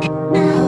Now